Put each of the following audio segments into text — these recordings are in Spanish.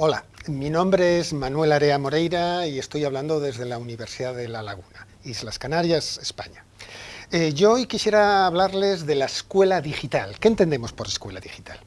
Hola, mi nombre es Manuel Area Moreira y estoy hablando desde la Universidad de La Laguna, Islas Canarias, España. Eh, yo hoy quisiera hablarles de la escuela digital. ¿Qué entendemos por escuela digital?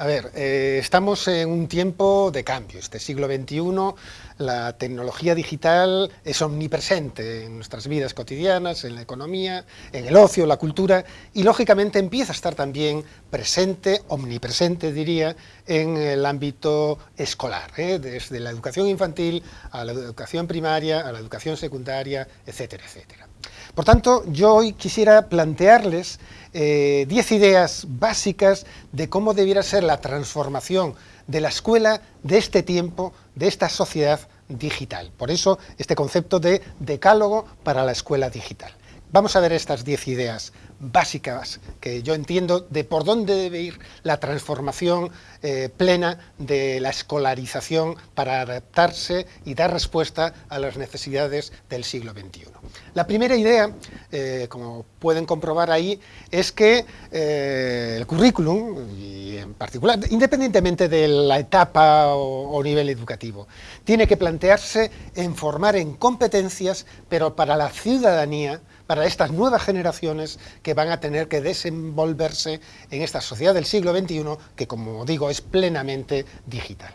A ver, eh, estamos en un tiempo de cambio. Este siglo XXI, la tecnología digital es omnipresente en nuestras vidas cotidianas, en la economía, en el ocio, la cultura, y lógicamente empieza a estar también presente, omnipresente diría, en el ámbito escolar, ¿eh? desde la educación infantil a la educación primaria, a la educación secundaria, etcétera, etcétera. Por tanto, yo hoy quisiera plantearles 10 eh, ideas básicas de cómo debiera ser la transformación de la escuela de este tiempo, de esta sociedad digital. Por eso, este concepto de decálogo para la escuela digital. Vamos a ver estas 10 ideas básicas que yo entiendo de por dónde debe ir la transformación eh, plena de la escolarización para adaptarse y dar respuesta a las necesidades del siglo XXI. La primera idea, eh, como pueden comprobar ahí, es que eh, el currículum, y en particular, independientemente de la etapa o, o nivel educativo, tiene que plantearse en formar en competencias, pero para la ciudadanía, para estas nuevas generaciones que van a tener que desenvolverse en esta sociedad del siglo XXI, que como digo es plenamente digital.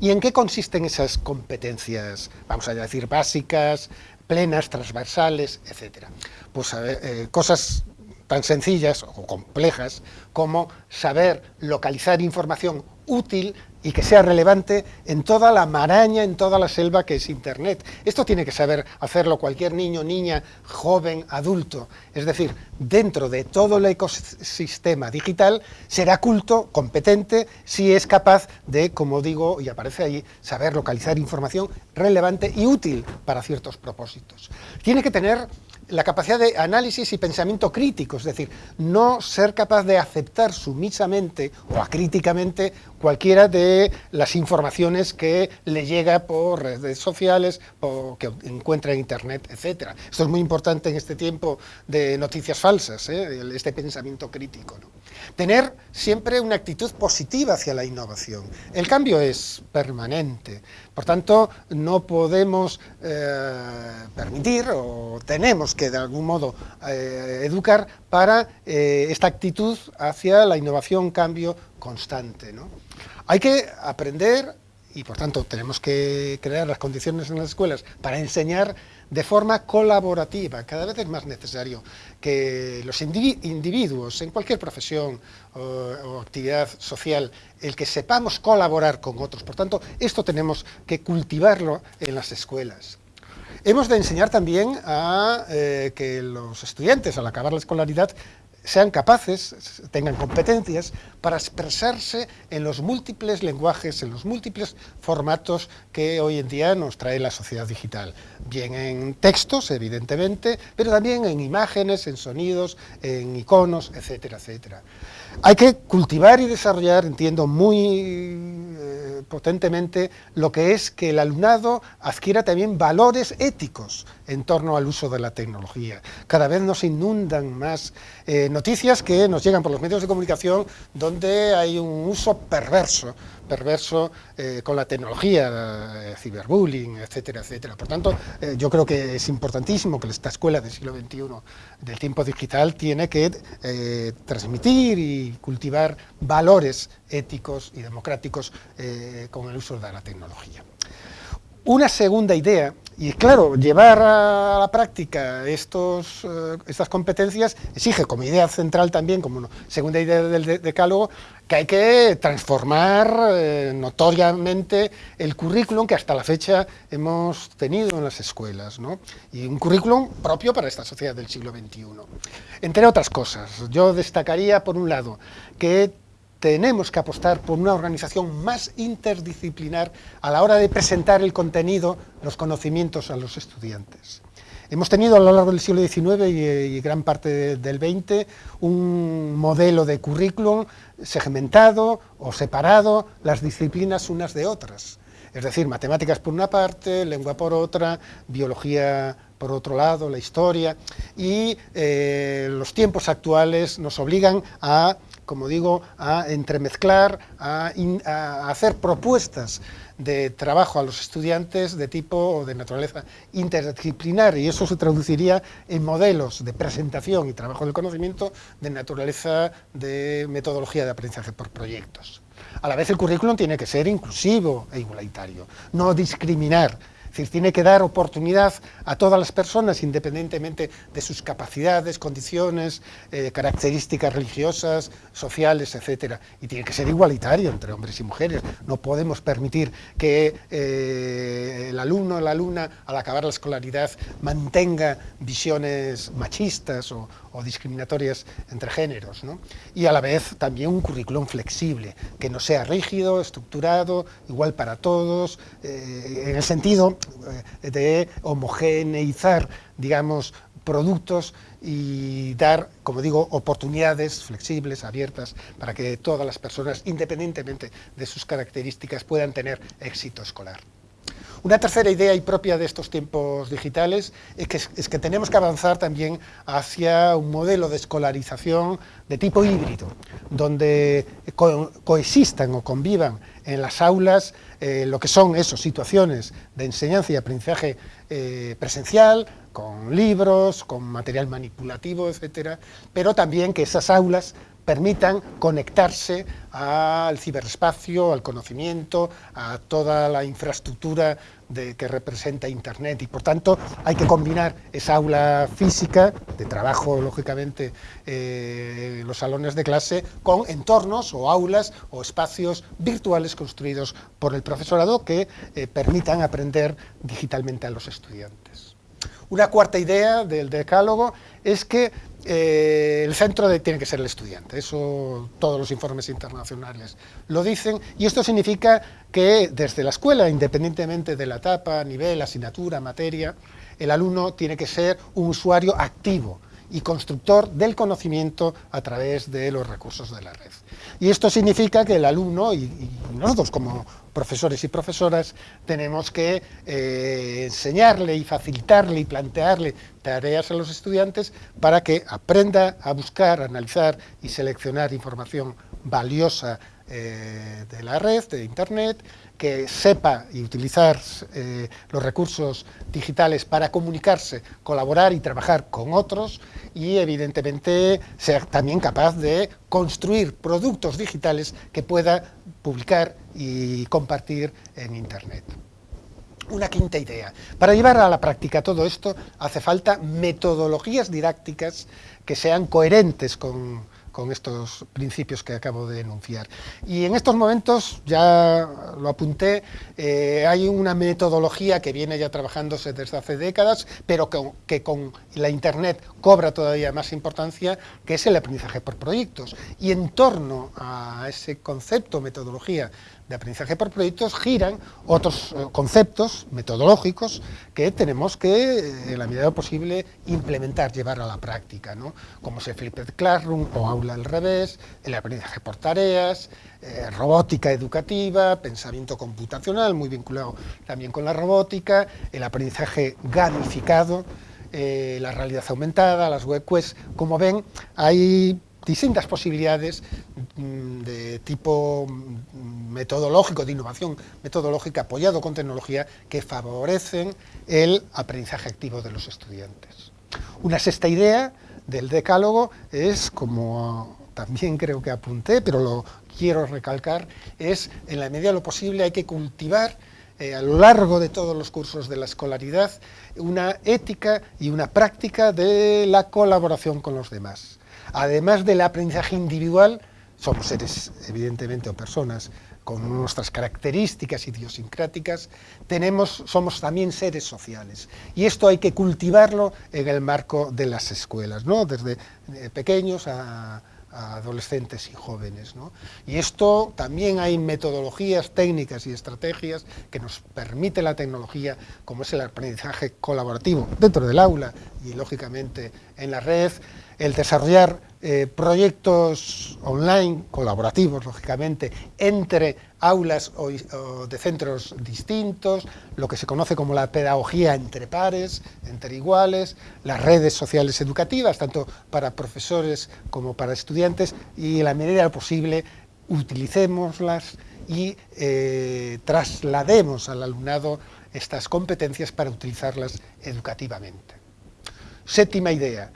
¿Y en qué consisten esas competencias, vamos a decir, básicas, plenas, transversales, etcétera? Pues eh, cosas tan sencillas o complejas como saber localizar información útil y que sea relevante en toda la maraña, en toda la selva que es Internet. Esto tiene que saber hacerlo cualquier niño, niña, joven, adulto. Es decir, dentro de todo el ecosistema digital será culto, competente, si es capaz de, como digo, y aparece ahí, saber localizar información relevante y útil para ciertos propósitos. Tiene que tener la capacidad de análisis y pensamiento crítico, es decir, no ser capaz de aceptar sumisamente o acríticamente cualquiera de las informaciones que le llega por redes sociales o que encuentra en internet, etc. Esto es muy importante en este tiempo de noticias falsas, ¿eh? este pensamiento crítico. Tener siempre una actitud positiva hacia la innovación. El cambio es permanente, por tanto no podemos eh, permitir o tenemos que de algún modo eh, educar para eh, esta actitud hacia la innovación, cambio constante. Hay que aprender y por tanto tenemos que crear las condiciones en las escuelas para enseñar de forma colaborativa. Cada vez es más necesario que los individuos en cualquier profesión o, actividad social, el que sepamos colaborar con otros. Por tanto, esto tenemos que cultivarlo en las escuelas. Hemos de enseñar también a eh, que los estudiantes, al acabar la escolaridad, sean capaces, tengan competencias para expresarse en los múltiples lenguajes, en los múltiples formatos que hoy en día nos trae la sociedad digital. Bien en textos, evidentemente, pero también en imágenes, en sonidos, en iconos, etcétera, etcétera. Hay que cultivar y desarrollar, entiendo muy eh, potentemente, lo que es que el alumnado adquiera también valores éticos en torno al uso de la tecnología. Cada vez nos inundan más eh, noticias que nos llegan por los medios de comunicación donde hay un uso perverso perverso eh, con la tecnología, eh, ciberbullying, etcétera, etcétera. Por tanto, eh, yo creo que es importantísimo que esta escuela del siglo XXI del tiempo digital tiene que transmitir y cultivar valores éticos y democráticos con el uso de la tecnología. Una segunda idea y claro, llevar a la práctica estos, eh, estas competencias exige como idea central también, como segunda idea del decálogo, que hay que transformar eh, notoriamente el currículum que hasta la fecha hemos tenido en las escuelas, y un currículum propio para esta sociedad del siglo XXI. Entre otras cosas, yo destacaría por un lado que tenemos que apostar por una organización más interdisciplinar a la hora de presentar el contenido, los conocimientos a los estudiantes. Hemos tenido a lo largo del siglo XIX y, gran parte del XX un modelo de currículum segmentado o separado las disciplinas unas de otras. Es decir, matemáticas por una parte, lengua por otra, biología por otro lado, la historia, y eh, los tiempos actuales nos obligan a como digo, a entremezclar, a, hacer propuestas de trabajo a los estudiantes de tipo o de naturaleza interdisciplinar y eso se traduciría en modelos de presentación y trabajo del conocimiento de naturaleza de metodología de aprendizaje por proyectos. A la vez el currículum tiene que ser inclusivo e igualitario, no discriminar, decir, tiene que dar oportunidad a todas las personas, independientemente de sus capacidades, condiciones, eh, características religiosas, sociales, etcétera. Y tiene que ser igualitario entre hombres y mujeres. No podemos permitir que eh, el alumno o la alumna, al acabar la escolaridad, mantenga visiones machistas o, discriminatorias entre géneros, ¿no? y a la vez también un currículum flexible, que no sea rígido, estructurado, igual para todos, eh, en el sentido de homogeneizar, digamos, productos y dar, como digo, oportunidades flexibles, abiertas, para que todas las personas, independientemente de sus características, puedan tener éxito escolar. Una tercera idea y propia de estos tiempos digitales es que, es que tenemos que avanzar también hacia un modelo de escolarización de tipo híbrido, donde coexistan o convivan en las aulas eh, lo que son esas situaciones de enseñanza y aprendizaje eh, presencial, con libros, con material manipulativo, etcétera, pero también que esas aulas permitan conectarse al ciberespacio, al conocimiento, a toda la infraestructura que representa Internet y por tanto hay que combinar esa aula física, de trabajo lógicamente eh, los salones de clase, con entornos o aulas o espacios virtuales construidos por el profesorado que eh, permitan aprender digitalmente a los estudiantes. Una cuarta idea del decálogo es que eh, el centro tiene que ser el estudiante, eso todos los informes internacionales lo dicen, y esto significa que desde la escuela, independientemente de la etapa, nivel, asignatura, materia, el alumno tiene que ser un usuario activo, y constructor del conocimiento a través de los recursos de la red. Y esto significa que el alumno y, nosotros como profesores y profesoras tenemos que eh, enseñarle y facilitarle y plantearle tareas a los estudiantes para que aprenda a buscar, analizar y seleccionar información valiosa eh, de la red, de Internet, que sepa y utilizar eh, los recursos digitales para comunicarse, colaborar y trabajar con otros y evidentemente ser también capaz de construir productos digitales que pueda publicar y compartir en Internet. Una quinta idea. Para llevar a la práctica todo esto hace falta metodologías didácticas que sean coherentes con, con estos principios que acabo de enunciar. Y en estos momentos, ya lo apunté, eh, hay una metodología que viene ya trabajándose desde hace décadas, pero que, que, con la Internet cobra todavía más importancia, que es el aprendizaje por proyectos. Y en torno a ese concepto, metodología de aprendizaje por proyectos giran otros eh, conceptos metodológicos que tenemos que, eh, en la medida posible, implementar, llevar a la práctica, ¿no? como es el Flipped Classroom o aula al revés, el aprendizaje por tareas, eh, robótica educativa, pensamiento computacional, muy vinculado también con la robótica, el aprendizaje gamificado, la realidad aumentada, las web quests, como ven, hay distintas posibilidades mm, de tipo mm, metodológico, de innovación metodológica apoyado con tecnología que favorecen el aprendizaje activo de los estudiantes. Una sexta idea del decálogo es, como también creo que apunté, pero lo quiero recalcar, es en la medida de lo posible hay que cultivar eh, a lo largo de todos los cursos de la escolaridad una ética y una práctica de la colaboración con los demás además del aprendizaje individual, somos seres, evidentemente, o personas con nuestras características idiosincráticas, tenemos, somos también seres sociales. Y esto hay que cultivarlo en el marco de las escuelas, ¿no? desde eh, pequeños a, adolescentes y jóvenes. Y esto también hay metodologías, técnicas y estrategias que nos permite la tecnología, como es el aprendizaje colaborativo dentro del aula y, lógicamente, en la red, el desarrollar eh, proyectos online, colaborativos, lógicamente, entre aulas o, de centros distintos, lo que se conoce como la pedagogía entre pares, entre iguales, las redes sociales educativas, tanto para profesores como para estudiantes, y en la medida posible utilicémoslas y eh, traslademos al alumnado estas competencias para utilizarlas educativamente. Séptima idea,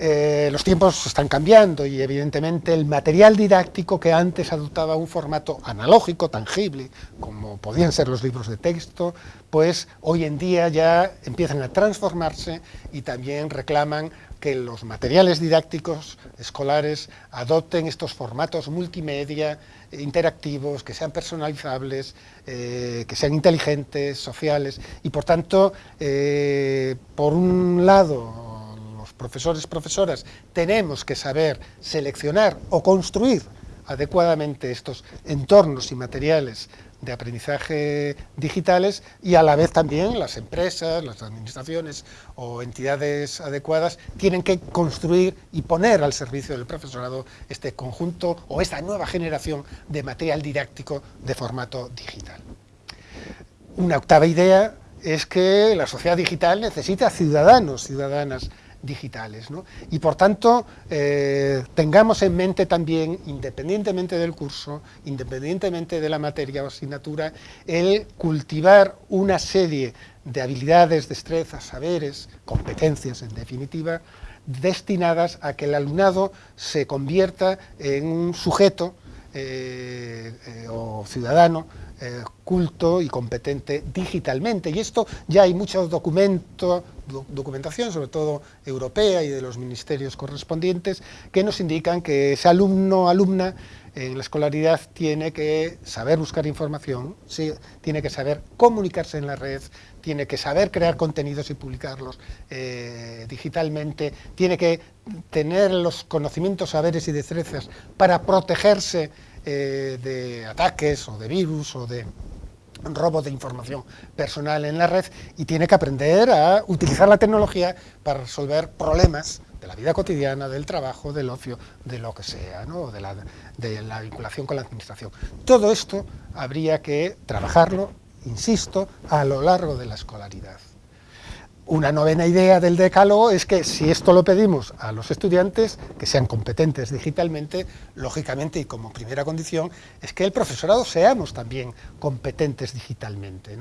eh, los tiempos están cambiando y evidentemente el material didáctico que antes adoptaba un formato analógico, tangible, como podían ser los libros de texto, pues hoy en día ya empiezan a transformarse y también reclaman que los materiales didácticos escolares adopten estos formatos multimedia, interactivos, que sean personalizables, eh, que sean inteligentes, sociales, y por tanto, eh, por un lado, profesores, profesoras, tenemos que saber seleccionar o construir adecuadamente estos entornos y materiales de aprendizaje digitales y a la vez también las empresas, las administraciones o entidades adecuadas tienen que construir y poner al servicio del profesorado este conjunto o esta nueva generación de material didáctico de formato digital. Una octava idea es que la sociedad digital necesita ciudadanos, ciudadanas digitales. Y por tanto, eh, tengamos en mente también, independientemente del curso, independientemente de la materia o asignatura, el cultivar una serie de habilidades, destrezas, saberes, competencias en definitiva, destinadas a que el alumnado se convierta en un sujeto eh, eh, o ciudadano culto y competente digitalmente. Y esto ya hay mucho documento, documentación, sobre todo europea y de los ministerios correspondientes, que nos indican que ese alumno alumna en la escolaridad tiene que saber buscar información, tiene que saber comunicarse en la red, tiene que saber crear contenidos y publicarlos eh, digitalmente, tiene que tener los conocimientos, saberes y destrezas para protegerse eh, de ataques o de virus o de robo de información personal en la red y tiene que aprender a utilizar la tecnología para resolver problemas de la vida cotidiana, del trabajo, del ocio, de lo que sea, ¿no? de, la, de la vinculación con la administración. Todo esto habría que trabajarlo, insisto, a lo largo de la escolaridad. Una novena idea del decálogo es que si esto lo pedimos a los estudiantes, que sean competentes digitalmente, lógicamente y como primera condición, es que el profesorado seamos también competentes digitalmente.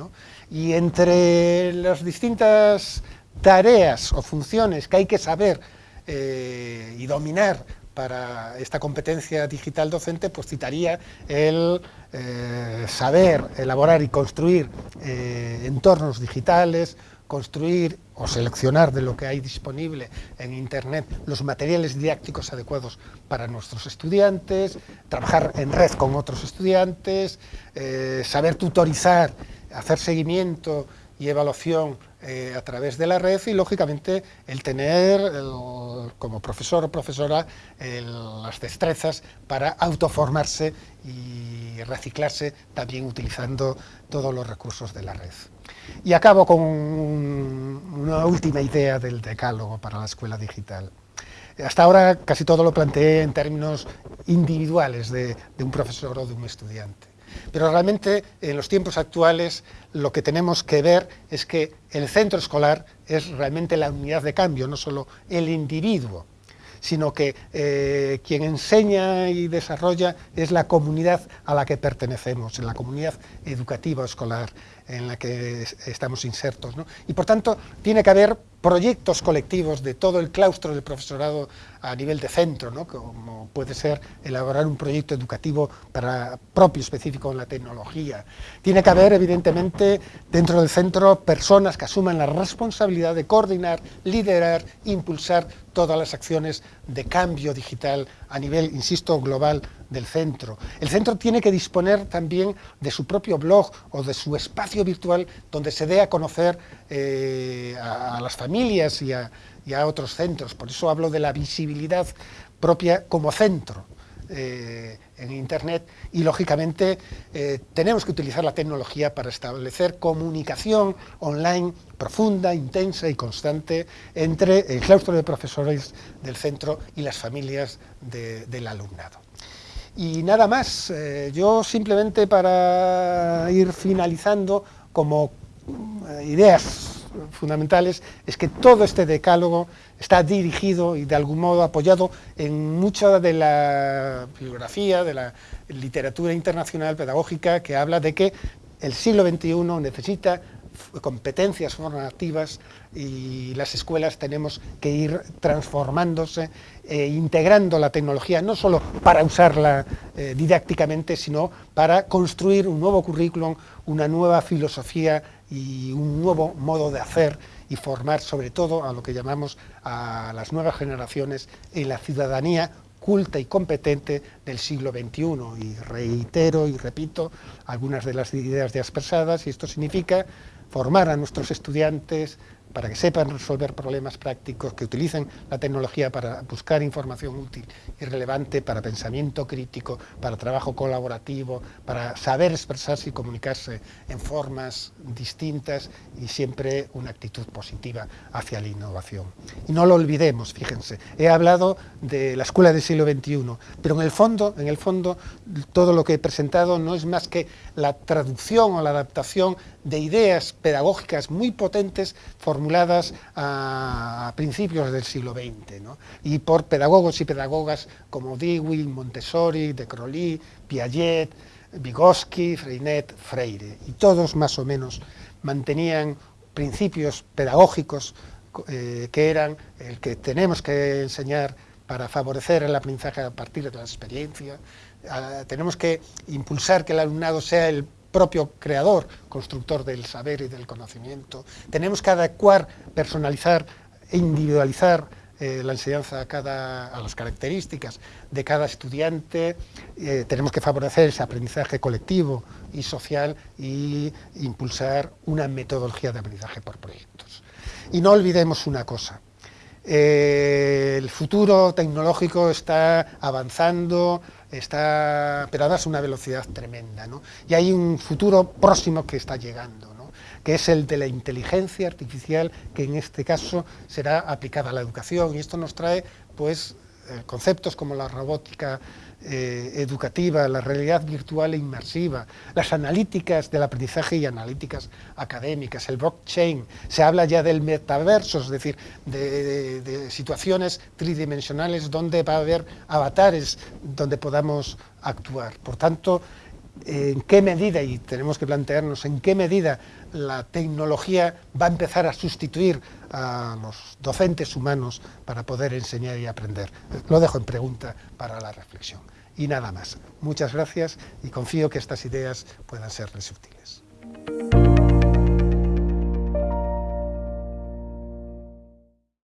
Y entre las distintas tareas o funciones que hay que saber eh, y dominar para esta competencia digital docente, pues citaría el eh, saber elaborar y construir eh, entornos digitales, construir o seleccionar de lo que hay disponible en Internet los materiales didácticos adecuados para nuestros estudiantes, trabajar en red con otros estudiantes, eh, saber tutorizar, hacer seguimiento y evaluación eh, a través de la red y, lógicamente, el tener, como profesor o profesora, las destrezas para autoformarse y reciclarse también utilizando todos los recursos de la red. Y acabo con una última idea del decálogo para la escuela digital. Hasta ahora casi todo lo planteé en términos individuales de, un profesor o de un estudiante. Pero realmente en los tiempos actuales lo que tenemos que ver es que el centro escolar es realmente la unidad de cambio, no solo el individuo, sino que eh, quien enseña y desarrolla es la comunidad a la que pertenecemos, la comunidad educativa escolar en la que estamos insertos. Y por tanto, tiene que haber proyectos colectivos de todo el claustro del profesorado a nivel de centro, como puede ser elaborar un proyecto educativo para, propio específico en la tecnología. Tiene que haber, evidentemente, dentro del centro personas que asuman la responsabilidad de coordinar, liderar, impulsar todas las acciones de cambio digital a nivel, insisto, global del centro. El centro tiene que disponer también de su propio blog o de su espacio virtual donde se dé a conocer eh, a, las familias y a, otros centros. Por eso hablo de la visibilidad propia como centro. Eh, en Internet y, lógicamente, eh, tenemos que utilizar la tecnología para establecer comunicación online profunda, intensa y constante entre el claustro de profesores del centro y las familias del alumnado. Y nada más, eh, yo simplemente para ir finalizando como ideas fundamentales es que todo este decálogo está dirigido y de algún modo apoyado en mucha de la bibliografía, de la literatura internacional pedagógica que habla de que el siglo XXI necesita competencias formativas y las escuelas tenemos que ir transformándose, e integrando la tecnología, no solo para usarla eh, didácticamente, sino para construir un nuevo currículum, una nueva filosofía y un nuevo modo de hacer y formar sobre todo a lo que llamamos a las nuevas generaciones en la ciudadanía culta y competente del siglo XXI. Y reitero y repito algunas de las ideas ya expresadas, y esto significa formar a nuestros estudiantes para que sepan resolver problemas prácticos, que utilicen la tecnología para buscar información útil y relevante, para pensamiento crítico, para trabajo colaborativo, para saber expresarse y comunicarse en formas distintas y siempre una actitud positiva hacia la innovación. Y no lo olvidemos, fíjense, he hablado de la escuela del siglo XXI, pero en el fondo, en el fondo todo lo que he presentado no es más que la traducción o la adaptación de ideas pedagógicas muy potentes formuladas a, principios del siglo XX, y por pedagogos y pedagogas como Dewey, Montessori, De Crowley, Piaget, Vygotsky, Freinet, Freire, y todos más o menos mantenían principios pedagógicos eh, que eran el que tenemos que enseñar para favorecer el aprendizaje a partir de la experiencia, ah, tenemos que impulsar que el alumnado sea el propio creador, constructor del saber y del conocimiento. Tenemos que adecuar, personalizar e individualizar eh, la enseñanza a, cada, a las características de cada estudiante, eh, tenemos que favorecer ese aprendizaje colectivo y social y impulsar una metodología de aprendizaje por proyectos. Y no olvidemos una cosa, eh, el futuro tecnológico está avanzando, está, pero a una velocidad tremenda, ¿no? Y hay un futuro próximo que está llegando, ¿no? que es el de la inteligencia artificial, que en este caso será aplicada a la educación, y esto nos trae, pues, eh, conceptos como la robótica eh, educativa, la realidad virtual e inmersiva, las analíticas del aprendizaje y analíticas académicas, el blockchain, se habla ya del metaverso, es decir, de, situaciones tridimensionales donde va a haber avatares donde podamos actuar. Por tanto, en qué medida, y tenemos que plantearnos en qué medida la tecnología va a empezar a sustituir a los docentes humanos para poder enseñar y aprender. Lo dejo en pregunta para la reflexión. Y nada más. Muchas gracias y confío que estas ideas puedan serles útiles.